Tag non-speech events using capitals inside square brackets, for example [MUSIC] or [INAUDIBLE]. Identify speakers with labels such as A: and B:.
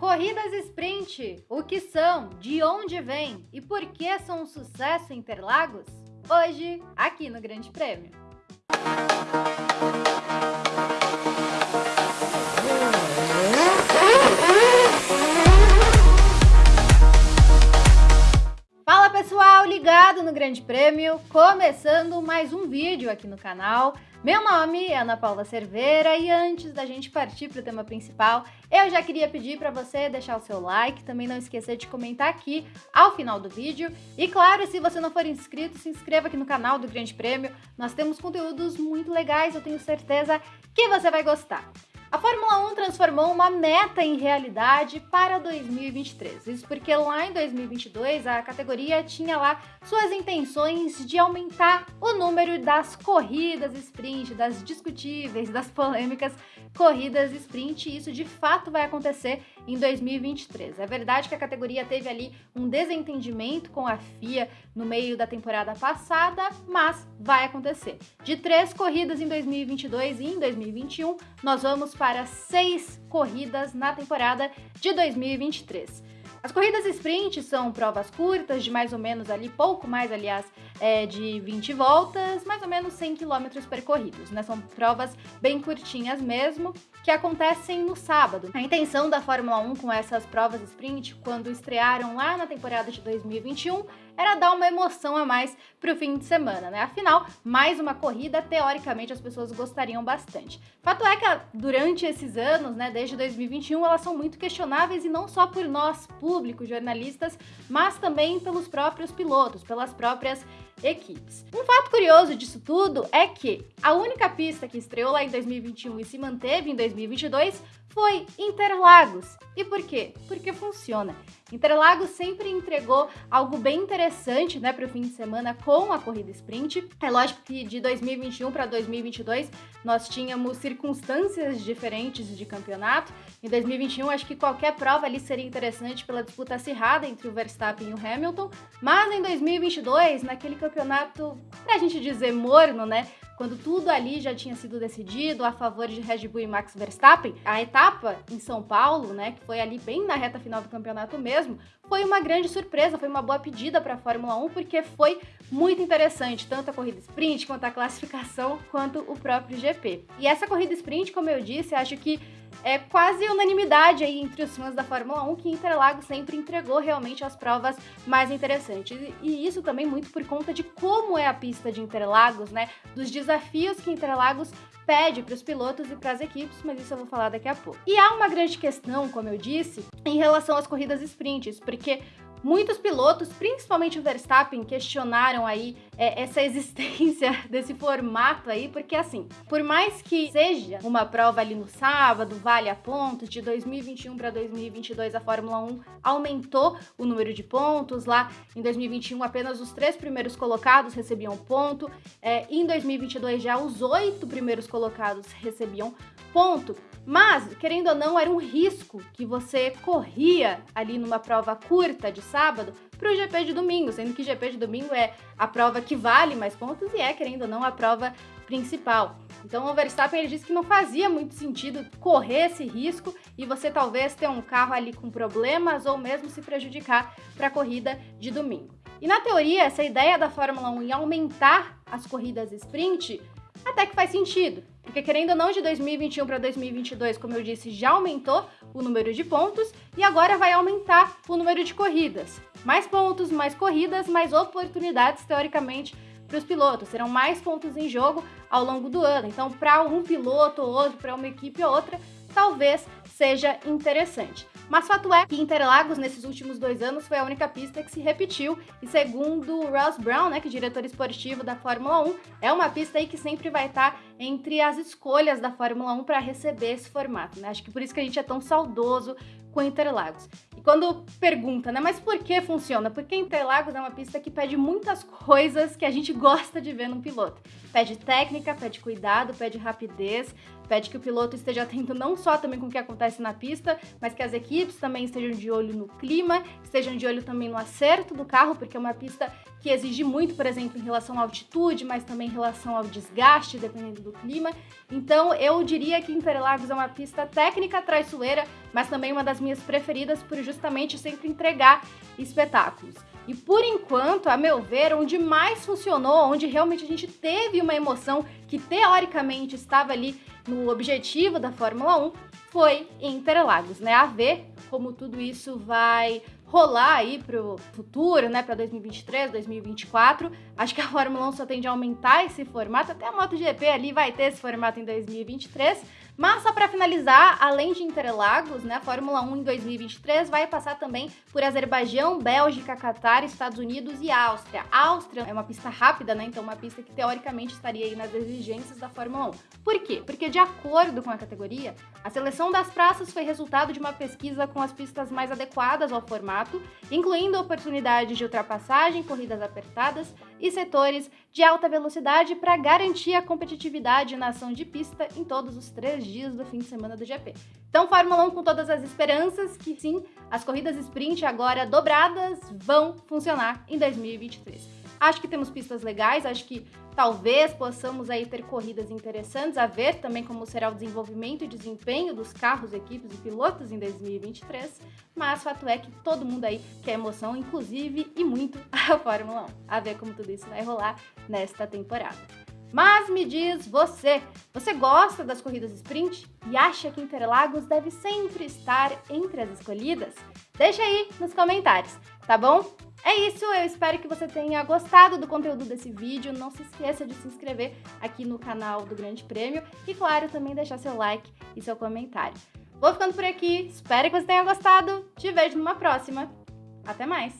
A: Corridas sprint, o que são, de onde vêm e por que são um sucesso em Interlagos? Hoje, aqui no Grande Prêmio. Fala pessoal, ligado no Grande Prêmio, começando mais um vídeo aqui no canal. Meu nome é Ana Paula Cerveira e antes da gente partir para o tema principal, eu já queria pedir para você deixar o seu like, também não esquecer de comentar aqui ao final do vídeo. E claro, se você não for inscrito, se inscreva aqui no canal do Grande Prêmio. Nós temos conteúdos muito legais, eu tenho certeza que você vai gostar. A Fórmula 1 transformou uma meta em realidade para 2023. Isso porque lá em 2022 a categoria tinha lá suas intenções de aumentar o número das corridas sprint, das discutíveis, das polêmicas corridas sprint, e isso de fato vai acontecer em 2023. É verdade que a categoria teve ali um desentendimento com a FIA no meio da temporada passada, mas vai acontecer. De três corridas em 2022 e em 2021, nós vamos para seis corridas na temporada de 2023. As corridas sprint são provas curtas, de mais ou menos ali, pouco mais, aliás, é, de 20 voltas, mais ou menos 100 km percorridos, né? São provas bem curtinhas mesmo, que acontecem no sábado. A intenção da Fórmula 1 com essas provas sprint, quando estrearam lá na temporada de 2021, era dar uma emoção a mais para o fim de semana, né? Afinal, mais uma corrida, teoricamente as pessoas gostariam bastante. Fato é que durante esses anos, né, desde 2021, elas são muito questionáveis e não só por nós, público, jornalistas, mas também pelos próprios pilotos, pelas próprias equipes. Um fato curioso disso tudo é que a única pista que estreou lá em 2021 e se manteve em 2022 foi Interlagos. E por quê? Porque funciona. Interlagos sempre entregou algo bem interessante né, para o fim de semana com a corrida sprint. É lógico que de 2021 para 2022 nós tínhamos circunstâncias diferentes de campeonato. Em 2021, acho que qualquer prova ali seria interessante pela disputa acirrada entre o Verstappen e o Hamilton. Mas em 2022, naquele campeonato, para a gente dizer morno, né? Quando tudo ali já tinha sido decidido a favor de Red Bull e Max Verstappen, a etapa em São Paulo, né, que foi ali bem na reta final do campeonato mesmo, foi uma grande surpresa, foi uma boa pedida para a Fórmula 1, porque foi muito interessante, tanto a corrida sprint, quanto a classificação, quanto o próprio GP. E essa corrida sprint, como eu disse, acho que é quase unanimidade aí entre os fãs da Fórmula 1 que Interlagos sempre entregou realmente as provas mais interessantes. E isso também muito por conta de como é a pista de Interlagos, né? Dos desafios que Interlagos pede para os pilotos e para as equipes, mas isso eu vou falar daqui a pouco. E há uma grande questão, como eu disse, em relação às corridas sprints, porque Muitos pilotos, principalmente o Verstappen, questionaram aí é, essa [LAUGHS] existência desse formato aí, porque assim, por mais que seja uma prova ali no sábado, vale a pontos, de 2021 para 2022 a Fórmula 1 aumentou o número de pontos, lá em 2021 apenas os três primeiros colocados recebiam ponto, é, em 2022 já os oito primeiros colocados recebiam ponto. Mas, querendo ou não, era um risco que você corria ali numa prova curta de sábado para o GP de domingo, sendo que GP de domingo é a prova que vale mais pontos e é, querendo ou não, a prova principal. Então o Verstappen ele disse que não fazia muito sentido correr esse risco e você talvez ter um carro ali com problemas ou mesmo se prejudicar para a corrida de domingo. E na teoria, essa ideia da Fórmula 1 em aumentar as corridas sprint até que faz sentido. Porque querendo ou não, de 2021 para 2022, como eu disse, já aumentou o número de pontos e agora vai aumentar o número de corridas. Mais pontos, mais corridas, mais oportunidades, teoricamente, para os pilotos. Serão mais pontos em jogo ao longo do ano. Então, para um piloto ou outro, para uma equipe ou outra, talvez seja interessante. Mas fato é que Interlagos, nesses últimos dois anos, foi a única pista que se repetiu, e segundo Ross Brown, né, que é diretor esportivo da Fórmula 1, é uma pista aí que sempre vai estar entre as escolhas da Fórmula 1 para receber esse formato, né? Acho que por isso que a gente é tão saudoso com Interlagos. Quando pergunta, né, mas por que funciona? Porque Interlagos é uma pista que pede muitas coisas que a gente gosta de ver num piloto. Pede técnica, pede cuidado, pede rapidez, pede que o piloto esteja atento não só também com o que acontece na pista, mas que as equipes também estejam de olho no clima, estejam de olho também no acerto do carro, porque é uma pista que exige muito, por exemplo, em relação à altitude, mas também em relação ao desgaste, dependendo do clima. Então, eu diria que Interlagos é uma pista técnica traiçoeira, mas também uma das minhas preferidas por justamente sempre entregar espetáculos. E por enquanto, a meu ver, onde mais funcionou, onde realmente a gente teve uma emoção que teoricamente estava ali no objetivo da Fórmula 1, foi em Interlagos, né? A ver como tudo isso vai rolar aí pro futuro, né, para 2023, 2024. Acho que a Fórmula 1 só tende a aumentar esse formato, até a MotoGP ali vai ter esse formato em 2023. Mas só para finalizar, além de Interlagos, né, a Fórmula 1 em 2023 vai passar também por Azerbaijão, Bélgica, Catar, Estados Unidos e Áustria. A Áustria é uma pista rápida, né, então uma pista que teoricamente estaria aí nas exigências da Fórmula 1. Por quê? Porque de acordo com a categoria, a seleção das praças foi resultado de uma pesquisa com as pistas mais adequadas ao formato, incluindo oportunidades de ultrapassagem, corridas apertadas e setores de alta velocidade para garantir a competitividade na ação de pista em todos os três dias do fim de semana do GP. Então, Fórmula 1 com todas as esperanças que sim, as corridas sprint agora dobradas vão funcionar em 2023. Acho que temos pistas legais, acho que talvez possamos aí ter corridas interessantes, a ver também como será o desenvolvimento e desempenho dos carros, equipes e pilotos em 2023, mas fato é que todo mundo aí quer emoção, inclusive e muito [LAUGHS] a Fórmula 1. A ver como tudo isso vai rolar nesta temporada. Mas me diz você, você gosta das corridas sprint e acha que Interlagos deve sempre estar entre as escolhidas? Deixa aí nos comentários, tá bom? É isso, eu espero que você tenha gostado do conteúdo desse vídeo. Não se esqueça de se inscrever aqui no canal do Grande Prêmio e, claro, também deixar seu like e seu comentário. Vou ficando por aqui, espero que você tenha gostado. Te vejo numa próxima. Até mais!